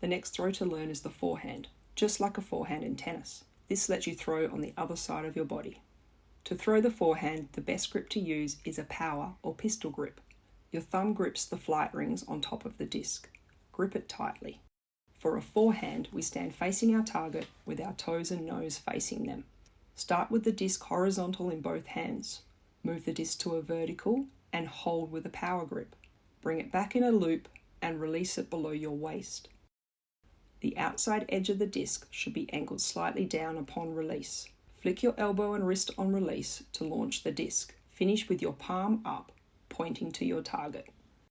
The next throw to learn is the forehand, just like a forehand in tennis. This lets you throw on the other side of your body. To throw the forehand, the best grip to use is a power or pistol grip. Your thumb grips the flight rings on top of the disc. Grip it tightly. For a forehand, we stand facing our target with our toes and nose facing them. Start with the disc horizontal in both hands. Move the disc to a vertical and hold with a power grip. Bring it back in a loop and release it below your waist. The outside edge of the disc should be angled slightly down upon release. Flick your elbow and wrist on release to launch the disc. Finish with your palm up, pointing to your target.